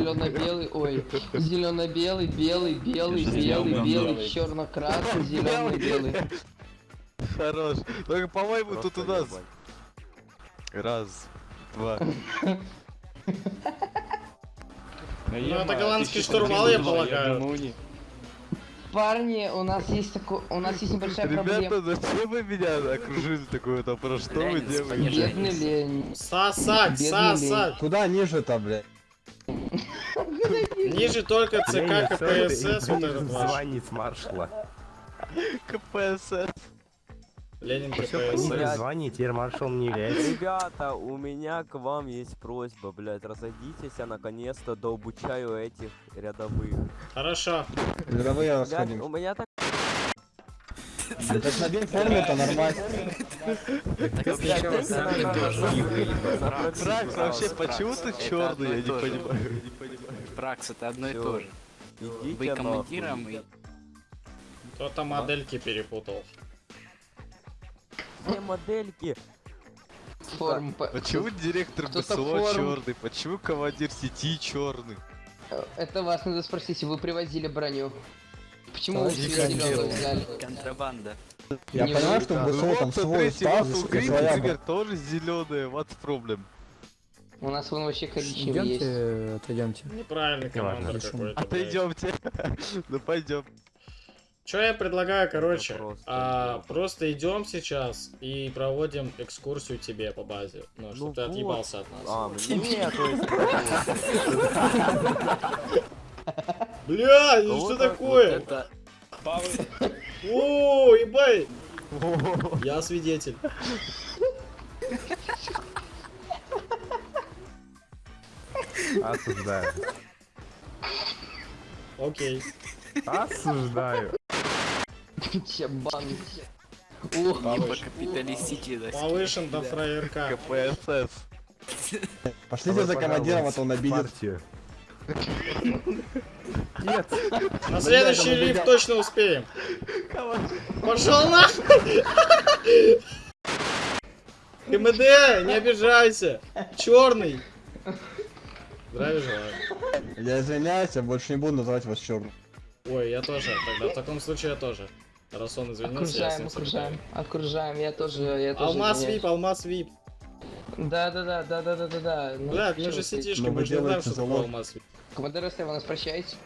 зелено-белый, ой, зелено-белый, белый, белый, белый, белый, черно-красный, зеленый, белый. Хорош. Только, по-моему, тут у нас... Раз, два. Ну это голландский штурвал, я полагаю. Парни, у нас есть такой, у нас есть небольшая проблема. Ребята, зачем вы меня окружили такой то Про что вы делаете? Бедный лень. Бедный сосать. Куда ниже-то, блядь? Ниже только ЦК КПСС, вот этот ваш. Звонит маршала. КПСС. Ленин КПСС. понесли, звони, теперь маршал не является. Ребята, у меня к вам есть просьба, блядь, разойдитесь, я наконец-то дообучаю этих рядовых. Хорошо. Рядовые расходим. у меня так... Да так на форме-то нормально. Тракс, вообще, почему ты черный, я не понимаю. Пракс, это одно и Всё. то же. Идите Вы нахуй. командиром и... Кто-то модельки перепутал. Все модельки. Форм. по- Почему директор БСО черный? Почему командир сети черный? Это вас надо спросить, вы привозили броню. Почему вы зеленую взяли? Контрабанда. Я Не понимаю, что в БСО там свой у и своя тоже зеленая, what's problem? У нас вон вообще коричневый есть. Идемте, отойдемте. Неправильный командир какой-то. Отойдемте. Ну пойдем. Что я предлагаю, короче, просто а, жопа. просто идем сейчас и проводим экскурсию тебе по базе. Ну, чтобы ты вот. отъебался от нас. А, мне, то есть... Бля, ну что так такое? О, ебай! Я свидетель. Осуждаю. Окей. Осуждаю. Чабан. Либо капиталистический. Повышен до фраерка. КПСС. Пошлите за командиром, а то он обидит. Партию. На следующий лифт точно успеем. Пошел нахуй! КМД, не обижайся! Черный! Здравия желаю. Я извиняюсь, я больше не буду называть вас черным. Ой, я тоже. Тогда в таком случае я тоже. Раз он извинился, я с Окружаем, ним окружаем, окружаем, я тоже, я тоже. Алмаз извиняюсь. вип, алмаз вип. Да, да, да, да, да, да, да, да. Ну, Блядь, мы же сетишки, мы же не знаем, что такое алмаз вип. Командир СТ, вы нас прощаете?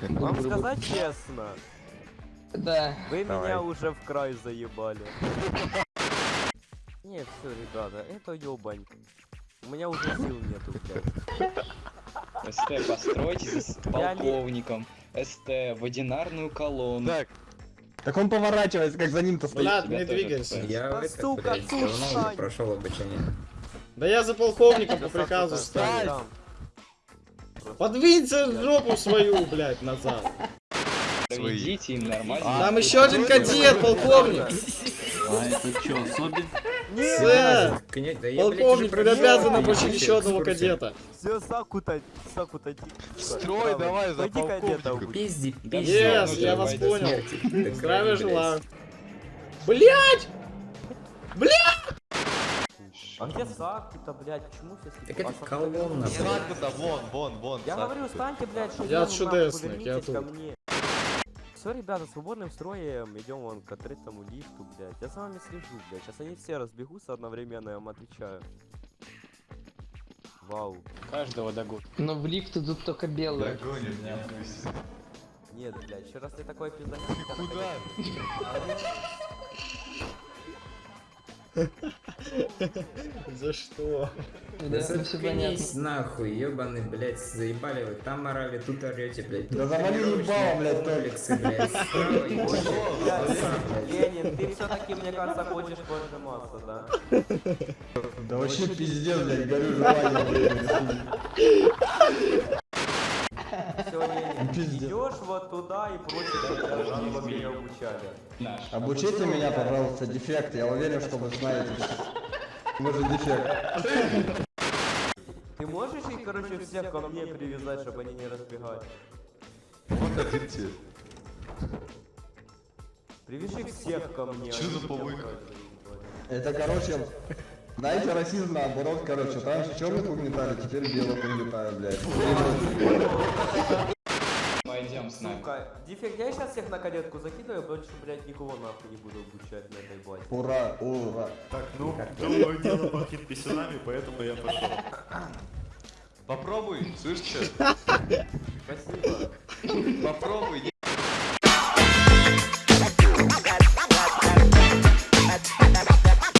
Вам сказать честно, Да. вы Давай. меня уже в край заебали. Не, все, ребята, это ёбань. У меня уже сил нету, блядь. СТ, постройтесь с полковником. СТ, в одинарную колонну. Так, Так он поворачивается, как за ним-то стоит. Блядь, тебя не двигайся. Я Да, это, сука, блядь, прошел обучение. Да я за полковником по приказу там. Подвинься жопу свою, блядь, назад. Проведите им нормально. Там еще один кадет, полковник. А это что, особенно? Сэр, полковник, вы обязаны обучить еще одного кадета. Все, Сакута, Сакута, Строй давай за Пойди кадета полковником. убей. Пизди, пизди. Yes, я вас понял. Здравия желаю. Блять! А где Сакута, блядь, почему все Так это колонна, блядь. Сакута, вон, вон, вон. Я говорю, станьте, блядь, что Я чудесный, я тут. Все, ребята, свободным строем идем вон к открытому лифту, блядь. Я за вами слежу, блядь. Сейчас они все разбегутся одновременно, я вам отвечаю. Вау. Каждого догон. Но в лифт идут только белые. Догонит, не пусть. Нет, блядь, еще раз ты такой пизданешь. Куда? За что? Да, Да все понятно. заткнись нахуй, ебаный, блядь, заебали вы. Там орали, тут орете, блядь. Да завали ебало, блядь, комплексы, блядь. Блядь. Ленин, ты все-таки, мне кажется, хочешь пожиматься, да? Да вообще пиздец, блядь, горю желанием. Все, Ленин, Пиздец. идешь вот туда и прочее, тебя жанр меня обучали. Наш. Обучите меня, пожалуйста, дефект. Я уверен, что вы знаете. Вы же дефект. Ты можешь их, короче, всех ко мне привязать, чтобы они не разбегались? Вот один тебе. Привяжи всех ко мне. Они за помойка? Это, короче, Знаете, расизм наоборот, короче, раньше черных угнетали, теперь белых угнетают, блядь. Пойдем с нами. Сука, дефект, я сейчас всех на кадетку закидываю, больше, блядь, никого нахуй не буду обучать на этой базе. Ура, ура. Так, ну, думаю, дело пахнет писюнами, поэтому я пошел. Попробуй, слышишь? Спасибо. Попробуй,